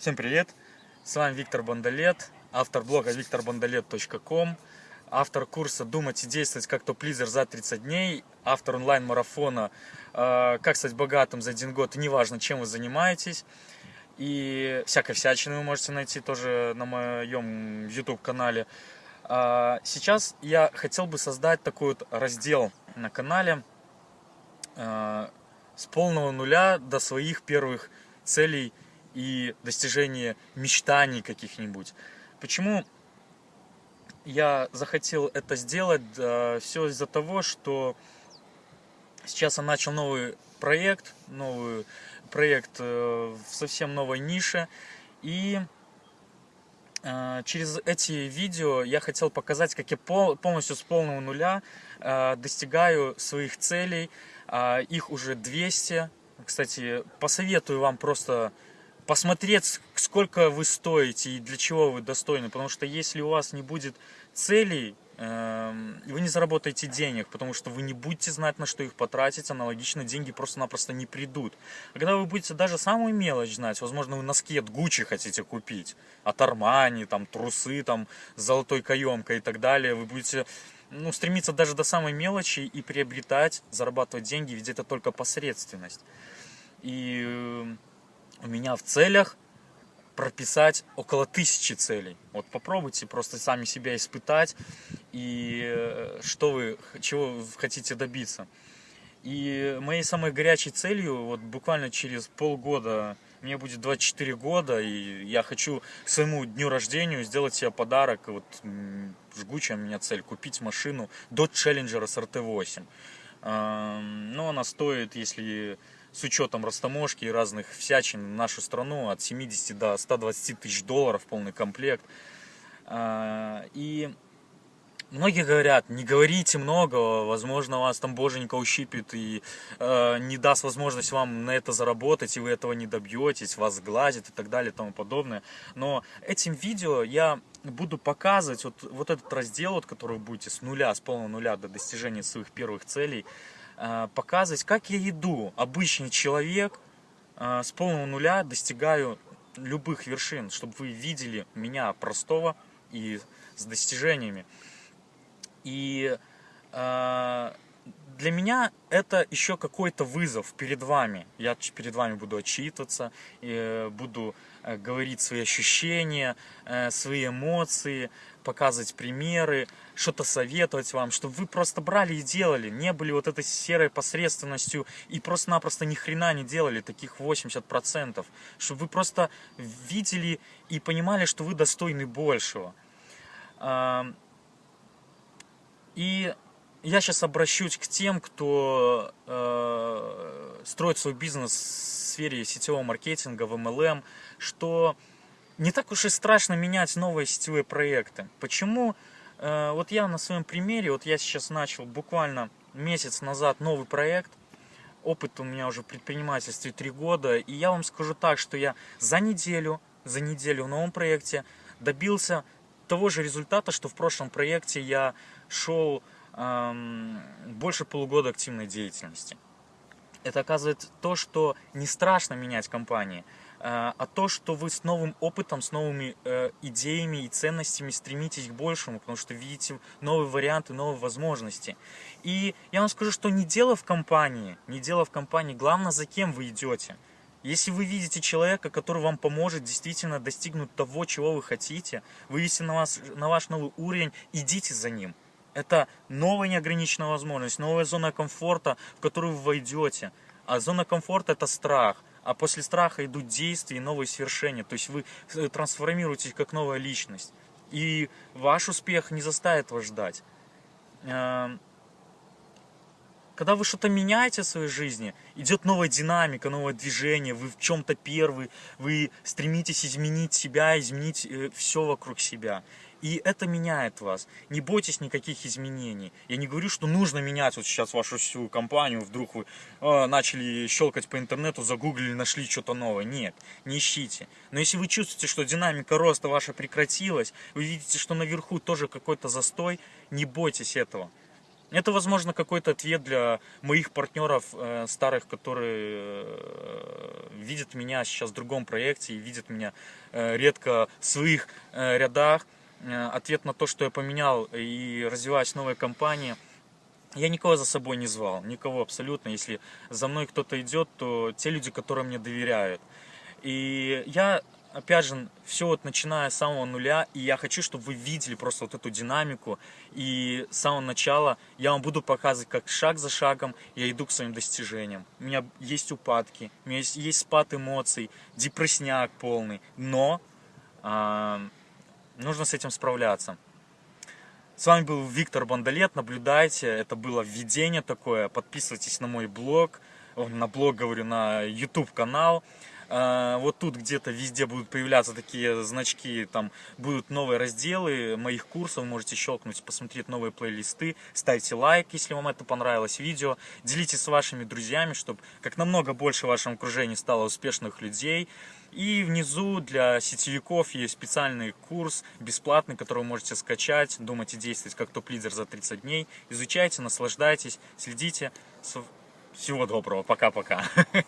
Всем привет! С вами Виктор Бондолет, автор блога викторбондолет.ком, автор курса «Думать и действовать как топ-лидер за 30 дней», автор онлайн-марафона э, «Как стать богатым за один год, неважно, чем вы занимаетесь». И всякой всячины вы можете найти тоже на моем YouTube-канале. А, сейчас я хотел бы создать такой вот раздел на канале э, с полного нуля до своих первых целей – и достижение мечтаний каких-нибудь. Почему я захотел это сделать? Все из-за того, что сейчас я начал новый проект, новый проект э, в совсем новой нише. И э, через эти видео я хотел показать, как я полностью с полного нуля э, достигаю своих целей. Их уже 200. Кстати, посоветую вам просто посмотреть, сколько вы стоите и для чего вы достойны. Потому что если у вас не будет целей, эм, вы не заработаете денег, потому что вы не будете знать, на что их потратить, аналогично деньги просто-напросто не придут. А когда вы будете даже самую мелочь знать, возможно, вы носки от Гуччи хотите купить, от Армани, там, трусы, там, с золотой каемкой и так далее, вы будете ну, стремиться даже до самой мелочи и приобретать, зарабатывать деньги, ведь это только посредственность. И у меня в целях прописать около тысячи целей. Вот попробуйте просто сами себя испытать и э, что вы, чего вы хотите добиться. И моей самой горячей целью, вот буквально через полгода, мне будет 24 года, и я хочу своему дню рождения сделать себе подарок, вот жгучая у меня цель, купить машину Dodge Challenger SRT8. Ну, она стоит, если с учетом растаможки и разных всячин в нашу страну от 70 до 120 тысяч долларов полный комплект. А, и многие говорят, не говорите много, возможно, вас там боженька ущипит и э, не даст возможность вам на это заработать, и вы этого не добьетесь, вас сглазит и так далее и тому подобное. Но этим видео я буду показывать вот, вот этот раздел, вот, который вы будете с нуля, с полного нуля до достижения своих первых целей, показывать, как я иду, обычный человек, э, с полного нуля достигаю любых вершин, чтобы вы видели меня простого и с достижениями. И э, для меня это еще какой-то вызов перед вами. Я перед вами буду отчитываться, буду говорить свои ощущения, свои эмоции, показывать примеры, что-то советовать вам, чтобы вы просто брали и делали, не были вот этой серой посредственностью и просто-напросто ни хрена не делали, таких 80%, чтобы вы просто видели и понимали, что вы достойны большего. И я сейчас обращусь к тем, кто э, строит свой бизнес в сфере сетевого маркетинга, в MLM, что не так уж и страшно менять новые сетевые проекты. Почему? Э, вот я на своем примере, вот я сейчас начал буквально месяц назад новый проект, опыт у меня уже в предпринимательстве три года, и я вам скажу так, что я за неделю, за неделю в новом проекте добился того же результата, что в прошлом проекте я шел больше полугода активной деятельности. Это оказывает то, что не страшно менять компании, Э, а то, что вы с новым опытом, с новыми э, идеями и ценностями стремитесь к большему, потому что видите новые варианты, новые возможности. И я вам скажу, что не дело в компании, не дело в компании, главное, за кем вы идете. Если вы видите человека, который вам поможет действительно достигнуть того, чего вы хотите, вывести на, вас, на ваш новый уровень, идите за ним. Это новая неограниченная возможность, новая зона комфорта, в которую вы войдете. А зона комфорта – это страх а после страха идут действия и новые свершения. То есть вы э, трансформируетесь как новая личность. И ваш успех не заставит вас ждать. Эм, когда вы что-то меняете в своей жизни, идет новая динамика, новое движение, вы в чем-то первый, вы стремитесь изменить себя, изменить э, все вокруг себя. И это меняет вас. Не бойтесь никаких изменений. Я не говорю, что нужно менять вот сейчас вашу всю компанию, вдруг вы э, начали щелкать по интернету, загуглили, нашли что-то новое. Нет, не ищите. Но если вы чувствуете, что динамика роста ваша прекратилась, вы видите, что наверху тоже какой-то застой, не бойтесь этого. Это, возможно, какой-то ответ для моих партнеров э, старых, которые э, видят меня сейчас в другом проекте и видят меня э, редко в своих э, рядах. Э, ответ на то, что я поменял и развиваюсь в новой компании. Я никого за собой не звал, никого абсолютно. Если за мной кто-то идет, то те люди, которые мне доверяют. И я опять же, все вот начиная с самого нуля, и я хочу, чтобы вы видели просто вот эту динамику, и с самого начала я вам буду показывать, как шаг за шагом я иду к своим достижениям. У меня есть упадки, у меня есть, есть спад эмоций, депрессняк полный, но э, нужно с этим справляться. С вами был Виктор Бондолет, наблюдайте, это было введение такое, подписывайтесь на мой блог, на блог, говорю, на YouTube канал. А, вот тут где-то везде будут появляться такие значки, там будут новые разделы моих курсов, можете щелкнуть, посмотреть новые плейлисты, ставьте лайк, если вам это понравилось видео, делитесь с вашими друзьями, чтобы как намного больше в вашем окружении стало успешных людей. И внизу для сетевиков есть специальный курс, бесплатный, который вы можете скачать, думать и действовать как топ-лидер за 30 дней. Изучайте, наслаждайтесь, следите. Всего доброго, пока-пока.